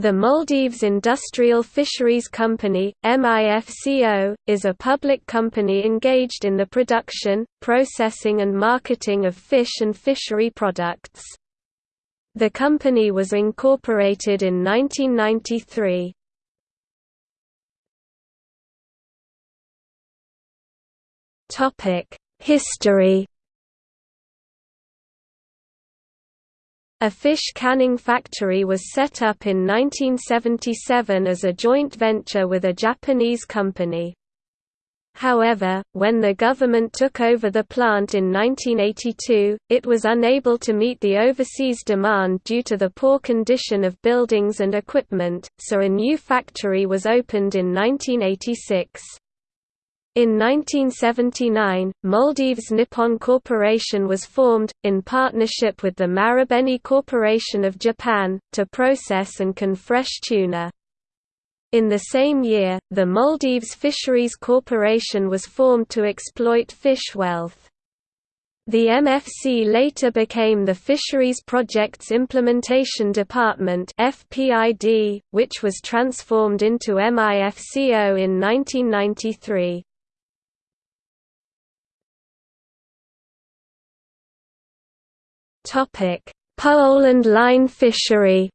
The Maldives Industrial Fisheries Company, MIFCO, is a public company engaged in the production, processing and marketing of fish and fishery products. The company was incorporated in 1993. History A fish canning factory was set up in 1977 as a joint venture with a Japanese company. However, when the government took over the plant in 1982, it was unable to meet the overseas demand due to the poor condition of buildings and equipment, so a new factory was opened in 1986. In 1979, Maldives Nippon Corporation was formed, in partnership with the Marubeni Corporation of Japan, to process and can fresh tuna. In the same year, the Maldives Fisheries Corporation was formed to exploit fish wealth. The MFC later became the Fisheries Projects Implementation Department FPID, which was transformed into MIFCO in 1993. Topic: Pole and line fishery.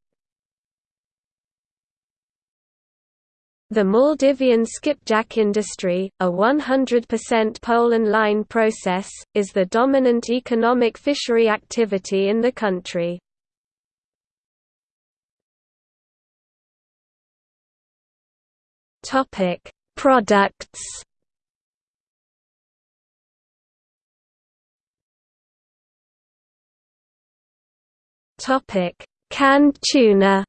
The Maldivian skipjack industry, a 100% pole and line process, is the dominant economic fishery activity in the country. Products Topic: Canned tuna.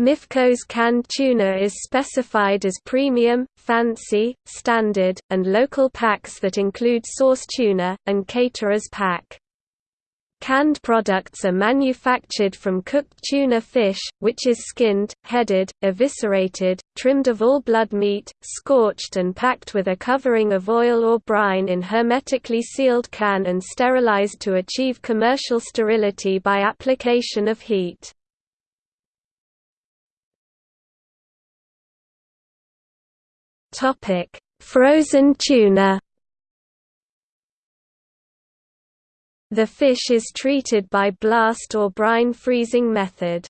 MIFCO's canned tuna is specified as premium, fancy, standard, and local packs that include sauce tuna, and caterer's pack. Canned products are manufactured from cooked tuna fish, which is skinned, headed, eviscerated, trimmed of all blood meat, scorched and packed with a covering of oil or brine in hermetically sealed can and sterilized to achieve commercial sterility by application of heat. Frozen tuna The fish is treated by blast or brine freezing method.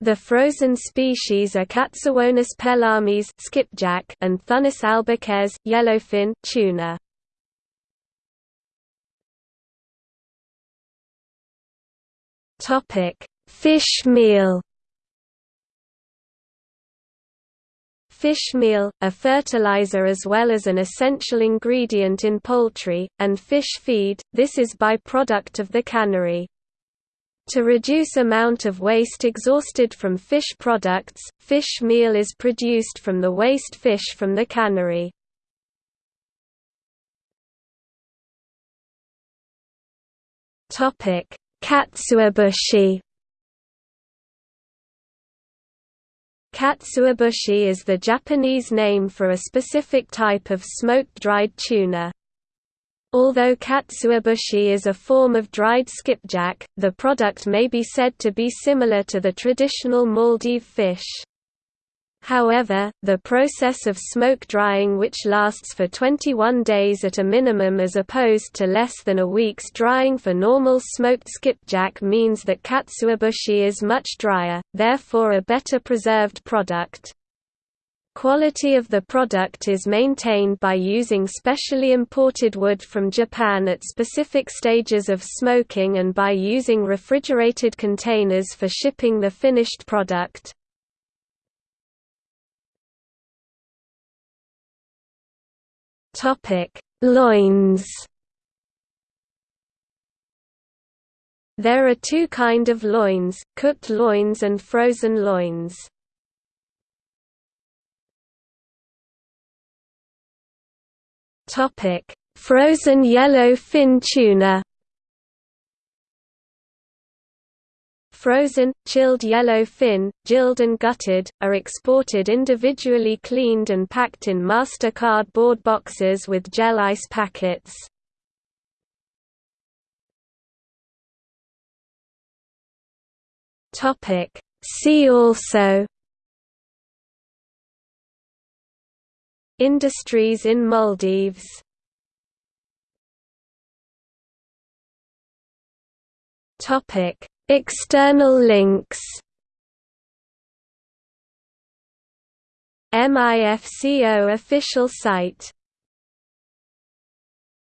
The frozen species are Katsuwonus pelamis skipjack and Thunnus albacares yellowfin tuna. Topic: Fish meal. Fish meal, a fertilizer as well as an essential ingredient in poultry, and fish feed, this is by-product of the cannery. To reduce amount of waste exhausted from fish products, fish meal is produced from the waste fish from the cannery. Katsuobushi Katsuobushi is the Japanese name for a specific type of smoked dried tuna. Although katsuobushi is a form of dried skipjack, the product may be said to be similar to the traditional Maldive fish. However, the process of smoke drying which lasts for 21 days at a minimum as opposed to less than a week's drying for normal smoked skipjack means that katsuobushi is much drier, therefore a better preserved product. Quality of the product is maintained by using specially imported wood from Japan at specific stages of smoking and by using refrigerated containers for shipping the finished product. Topic: Loins. There are two kind of loins, cooked loins and frozen loins. Topic: Frozen yellow fin tuna. Frozen, chilled yellow fin, gilled and gutted, are exported individually cleaned and packed in master cardboard boxes with gel ice packets. See also Industries in Maldives Topic External links. MIFCO official site